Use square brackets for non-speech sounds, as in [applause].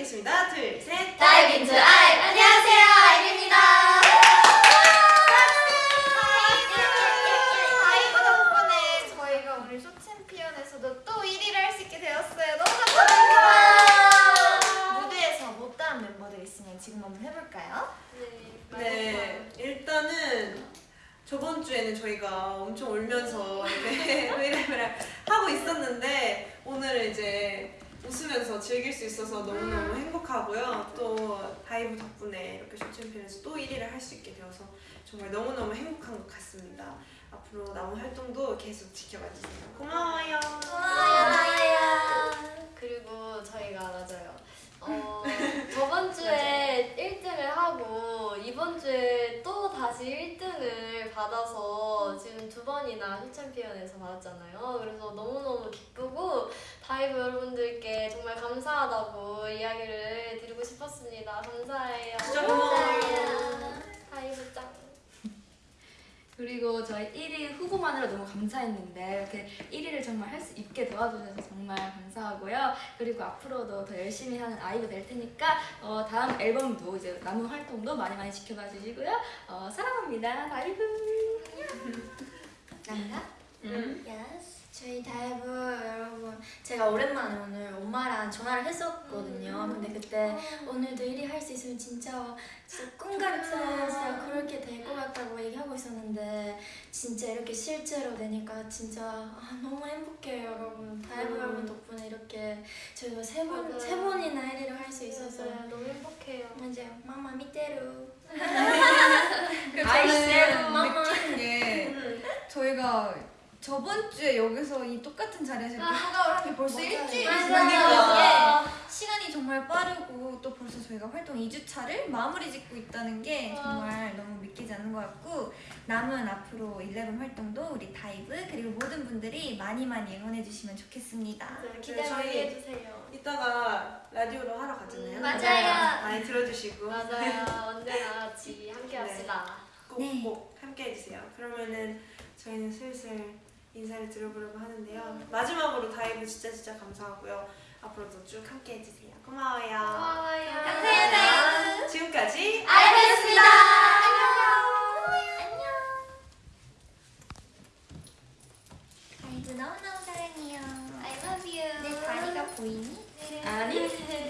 인사드리겠습니다. 둘, 셋. Dive into IVE 안녕하세요 아이브입니다 다이브 덕분에 저희가 오늘 쇼 챔피언에서도 또 1위를 할 수 있게 되었어요. 너무 감사합니다. 무대에서 못다한 멤버들 있으면 지금 한번 해볼까요? 네, 일단은 저번 주에는 저희가 엄청 울면서 이렇게 [laughs] 하고 있었는데 오늘은 이제 웃으면서 즐길 수 있어서 너무너무 행복하고요. 또 다이브 덕분에 이렇게 쇼챔피언에서 또 1위를 할 수 있게 되어서 정말 너무너무 행복한 것 같습니다. 앞으로 남은 활동도 계속 지켜봐 주세요. 고마워요. 그리고 저희가 맞아요 어, [laughs] 저번 주에 1등을 하고 이번 주에 또 다시 1등을 받아서 지금 두 번이나 쇼챔피언에서 받았잖아요. 그래서 너무너무 기쁘고 다이브 여러분들께 정말 감사하다고 이야기를 드리고 싶었습니다. 감사해요. 진짜 고마워요. 다이브 짱. 그리고 저희 1위 후보만으로 너무 감사했는데 이렇게 1위를 정말 할 수 있게 도와주셔서 정말 감사하고요. 그리고 앞으로도 더 열심히 하는 아이브가 될 테니까 어, 다음 앨범도 이제 남은 활동도 많이 많이 지켜봐 주시고요. 어, 사랑합니다. 다이브. 난가? 음. Yes. 저희 다이브 여러분 제가 오랜만에 오늘 엄마랑 전화를 했었거든요. 근데 그때 오늘도 1위 할 수 있으면 진짜 진짜 꿈 같은 진짜 그렇게 될 것 같다고 얘기하고 있었는데 진짜 이렇게 실제로 되니까 진짜 아, 너무 행복해요 여러분. 다이브 음. 여러분 덕분에 이렇게 저희가 세 번. 세 번이나 1위를 할 수 있어서 맞아요. 너무 행복해요. 맞아요. ママ見てる. 저는 마마. 게 저희가 저번 주에 여기서 이 똑같은 자리에서 이렇게 하가을 한 게 벌써. 일주일이. 지나니까 시간이 정말 빠르고 또 벌써 저희가 활동 2주차를 마무리 짓고 있다는 게 정말 너무 믿기지 않는 것 같고 남은 앞으로 11 활동도 우리 다이브 그리고 모든 분들이 많이 많이 응원해 주시면 좋겠습니다. 네, 기대 저희- 많이 해주세요. 이따가 라디오로 하러 가잖아요. 음, 맞아요. 많이 들어주시고 맞아요. [laughs] 언제나 같이 함께 합시다. 네. 꼭꼭 함께 해주세요. 그러면은 저희는 슬슬 인사를 드려보려고 하는데요. 마지막으로 다이브 진짜 진짜 감사하고요. 앞으로도 쭉 함께 해주세요. 고마워요. 고마워요. 감사해요. 지금까지 아이브였습니다. 안녕. 안녕. 아이브 너무너무 사랑해요. I love you. 내 다리가 보이니? 아니. [laughs]